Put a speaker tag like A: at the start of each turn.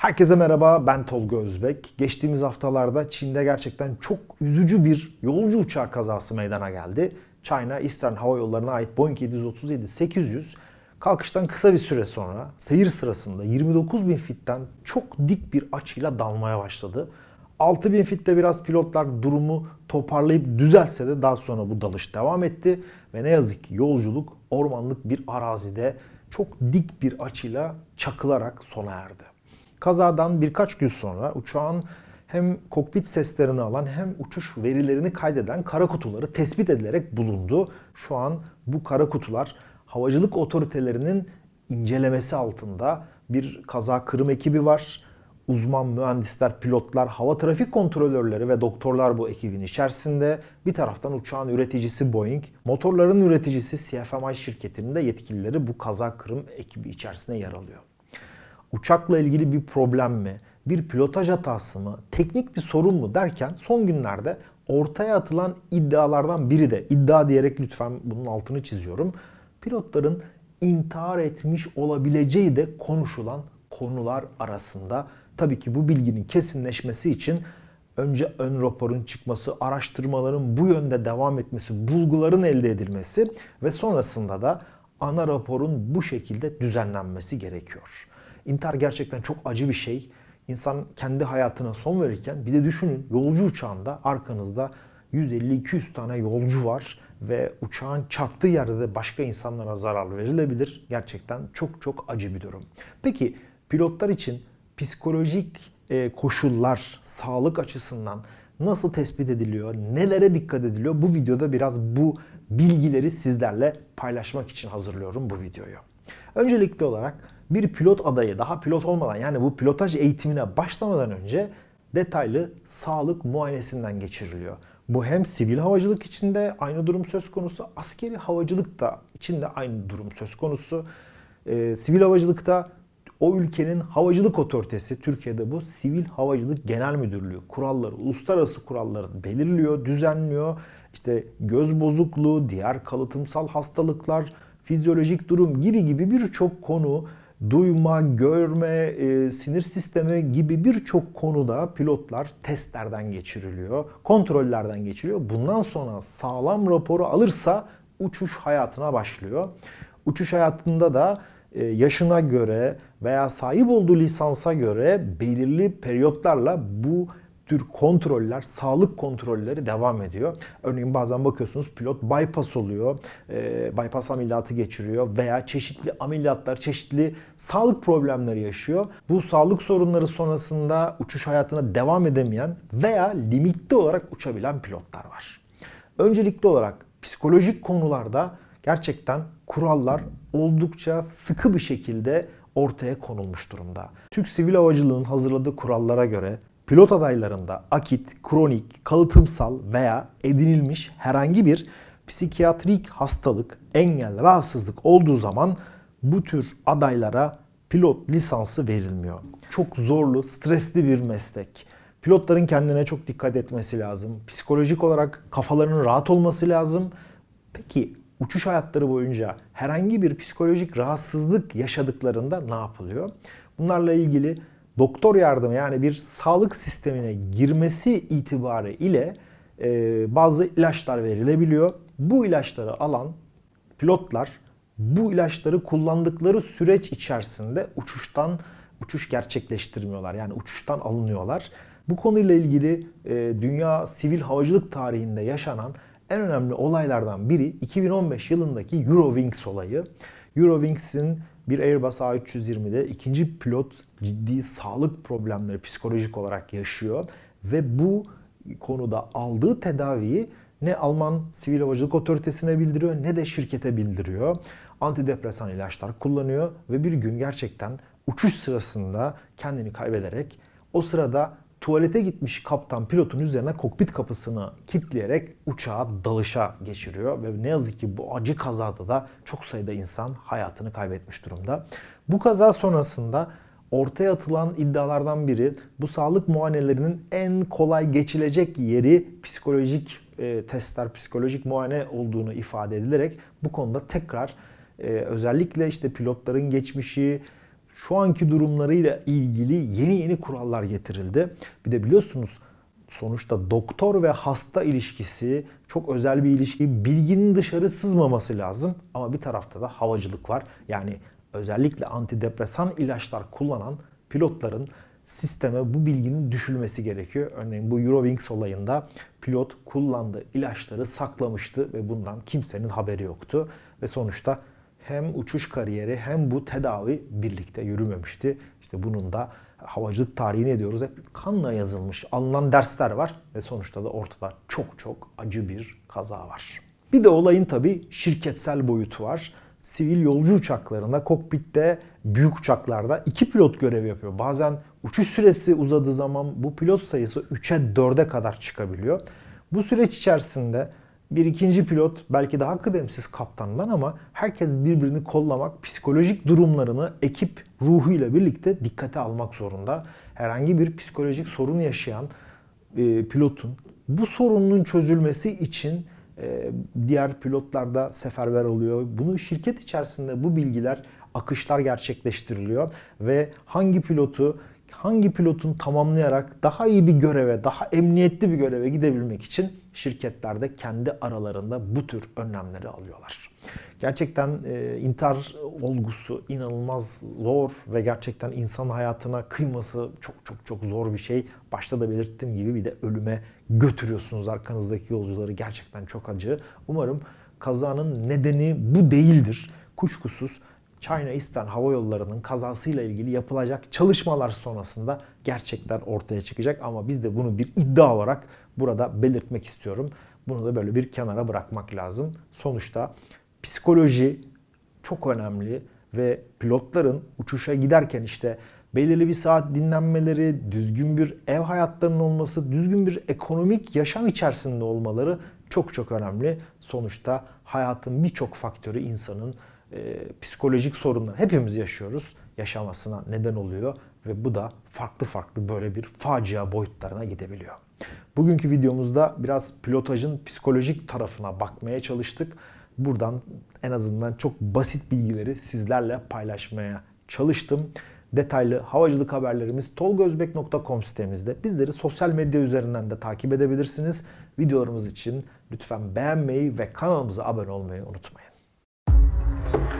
A: Herkese merhaba, ben Tolga Özbek. Geçtiğimiz haftalarda Çin'de gerçekten çok üzücü bir yolcu uçağı kazası meydana geldi. China Eastern Hava Yolları'na ait Boeing 737-800 kalkıştan kısa bir süre sonra seyir sırasında 29 bin fitten çok dik bir açıyla dalmaya başladı. 6000 fitte biraz pilotlar durumu toparlayıp düzelse de daha sonra bu dalış devam etti. Ve ne yazık ki yolculuk ormanlık bir arazide çok dik bir açıyla çakılarak sona erdi. Kazadan birkaç gün sonra uçağın hem kokpit seslerini alan hem uçuş verilerini kaydeden kara kutuları tespit edilerek bulundu. Şu an bu kara kutular havacılık otoritelerinin incelemesi altında bir kaza kırım ekibi var. Uzman mühendisler, pilotlar, hava trafik kontrolörleri ve doktorlar bu ekibin içerisinde. Bir taraftan uçağın üreticisi Boeing, motorların üreticisi CFMI şirketinin de yetkilileri bu kaza kırım ekibi içerisinde yer alıyor uçakla ilgili bir problem mi, bir pilotaj hatası mı, teknik bir sorun mu derken son günlerde ortaya atılan iddialardan biri de iddia diyerek lütfen bunun altını çiziyorum. Pilotların intihar etmiş olabileceği de konuşulan konular arasında. Tabii ki bu bilginin kesinleşmesi için önce ön raporun çıkması, araştırmaların bu yönde devam etmesi, bulguların elde edilmesi ve sonrasında da ana raporun bu şekilde düzenlenmesi gerekiyor. İntihar gerçekten çok acı bir şey. İnsan kendi hayatına son verirken bir de düşünün yolcu uçağında arkanızda 150-200 tane yolcu var ve uçağın çarptığı yerde de başka insanlara zarar verilebilir. Gerçekten çok çok acı bir durum. Peki pilotlar için psikolojik e, koşullar sağlık açısından nasıl tespit ediliyor, nelere dikkat ediliyor? Bu videoda biraz bu bilgileri sizlerle paylaşmak için hazırlıyorum bu videoyu. Öncelikli olarak bir pilot adayı daha pilot olmadan yani bu pilotaj eğitimine başlamadan önce detaylı sağlık muayenesinden geçiriliyor. Bu hem sivil havacılık içinde aynı durum söz konusu, askeri havacılık da içinde aynı durum söz konusu. Ee, sivil havacılıkta o ülkenin havacılık otoritesi, Türkiye'de bu Sivil Havacılık Genel Müdürlüğü kuralları, uluslararası kuralları belirliyor, düzenliyor. İşte göz bozukluğu, diğer kalıtımsal hastalıklar, fizyolojik durum gibi gibi birçok konu duyma, görme, e, sinir sistemi gibi birçok konuda pilotlar testlerden geçiriliyor, kontrollerden geçiriliyor. Bundan sonra sağlam raporu alırsa uçuş hayatına başlıyor. Uçuş hayatında da e, yaşına göre veya sahip olduğu lisansa göre belirli periyotlarla bu tür kontroller, sağlık kontrolleri devam ediyor. Örneğin bazen bakıyorsunuz pilot bypass oluyor, e, bypass ameliyatı geçiriyor veya çeşitli ameliyatlar, çeşitli sağlık problemleri yaşıyor. Bu sağlık sorunları sonrasında uçuş hayatına devam edemeyen veya limitli olarak uçabilen pilotlar var. Öncelikli olarak psikolojik konularda gerçekten kurallar oldukça sıkı bir şekilde ortaya konulmuş durumda. Türk Sivil Havacılığı'nın hazırladığı kurallara göre pilot adaylarında akit, kronik, kalıtımsal veya edinilmiş herhangi bir psikiyatrik hastalık, engel, rahatsızlık olduğu zaman bu tür adaylara pilot lisansı verilmiyor. Çok zorlu, stresli bir meslek. Pilotların kendine çok dikkat etmesi lazım. Psikolojik olarak kafalarının rahat olması lazım. Peki uçuş hayatları boyunca herhangi bir psikolojik rahatsızlık yaşadıklarında ne yapılıyor? Bunlarla ilgili doktor yardımı yani bir sağlık sistemine girmesi itibariyle e, bazı ilaçlar verilebiliyor. Bu ilaçları alan pilotlar bu ilaçları kullandıkları süreç içerisinde uçuştan uçuş gerçekleştirmiyorlar. Yani uçuştan alınıyorlar. Bu konuyla ilgili e, dünya sivil havacılık tarihinde yaşanan en önemli olaylardan biri 2015 yılındaki Eurowings olayı. Eurowings'in bir Airbus A320'de ikinci pilot ciddi sağlık problemleri psikolojik olarak yaşıyor ve bu konuda aldığı tedaviyi ne Alman Sivil Havacılık Otoritesi'ne bildiriyor ne de şirkete bildiriyor. Antidepresan ilaçlar kullanıyor ve bir gün gerçekten uçuş sırasında kendini kaybederek o sırada tuvalete gitmiş kaptan pilotun üzerine kokpit kapısını kilitleyerek uçağa dalışa geçiriyor ve ne yazık ki bu acı kazada da çok sayıda insan hayatını kaybetmiş durumda. Bu kaza sonrasında ortaya atılan iddialardan biri bu sağlık muayenelerinin en kolay geçilecek yeri psikolojik e, testler, psikolojik muayene olduğunu ifade edilerek bu konuda tekrar e, özellikle işte pilotların geçmişi, şu anki durumlarıyla ilgili yeni yeni kurallar getirildi. Bir de biliyorsunuz sonuçta doktor ve hasta ilişkisi çok özel bir ilişki. Bilginin dışarı sızmaması lazım ama bir tarafta da havacılık var. Yani özellikle antidepresan ilaçlar kullanan pilotların sisteme bu bilginin düşülmesi gerekiyor. Örneğin bu Eurowings olayında pilot kullandığı ilaçları saklamıştı ve bundan kimsenin haberi yoktu. Ve sonuçta hem uçuş kariyeri hem bu tedavi birlikte yürümemişti. İşte bunun da havacılık tarihini ediyoruz. Hep kanla yazılmış, alınan dersler var ve sonuçta da ortada çok çok acı bir kaza var. Bir de olayın tabii şirketsel boyutu var. Sivil yolcu uçaklarında, kokpitte, büyük uçaklarda iki pilot görev yapıyor. Bazen uçuş süresi uzadığı zaman bu pilot sayısı 3'e 4'e kadar çıkabiliyor. Bu süreç içerisinde bir ikinci pilot belki daha kıdemsiz kaptandan ama herkes birbirini kollamak, psikolojik durumlarını ekip ruhuyla birlikte dikkate almak zorunda. Herhangi bir psikolojik sorun yaşayan e, pilotun bu sorunun çözülmesi için e, diğer pilotlar da seferber oluyor. Bunu şirket içerisinde bu bilgiler, akışlar gerçekleştiriliyor ve hangi pilotu hangi pilotun tamamlayarak daha iyi bir göreve, daha emniyetli bir göreve gidebilmek için şirketlerde kendi aralarında bu tür önlemleri alıyorlar. Gerçekten e, intihar olgusu inanılmaz zor ve gerçekten insan hayatına kıyması çok çok çok zor bir şey. Başta da belirttiğim gibi bir de ölüme götürüyorsunuz arkanızdaki yolcuları. Gerçekten çok acı. Umarım kazanın nedeni bu değildir. Kuşkusuz China Eastern Hava Yolları'nın kazasıyla ilgili yapılacak çalışmalar sonrasında gerçekler ortaya çıkacak ama biz de bunu bir iddia olarak burada belirtmek istiyorum. Bunu da böyle bir kenara bırakmak lazım. Sonuçta psikoloji çok önemli ve pilotların uçuşa giderken işte belirli bir saat dinlenmeleri, düzgün bir ev hayatlarının olması, düzgün bir ekonomik yaşam içerisinde olmaları çok çok önemli. Sonuçta hayatın birçok faktörü insanın e, psikolojik sorunlar hepimiz yaşıyoruz. Yaşamasına neden oluyor ve bu da farklı farklı böyle bir facia boyutlarına gidebiliyor. Bugünkü videomuzda biraz pilotajın psikolojik tarafına bakmaya çalıştık. Buradan en azından çok basit bilgileri sizlerle paylaşmaya çalıştım. Detaylı havacılık haberlerimiz tolgozbek.com sitemizde. Bizleri sosyal medya üzerinden de takip edebilirsiniz. Videolarımız için lütfen beğenmeyi ve kanalımıza abone olmayı unutmayın. Thank you.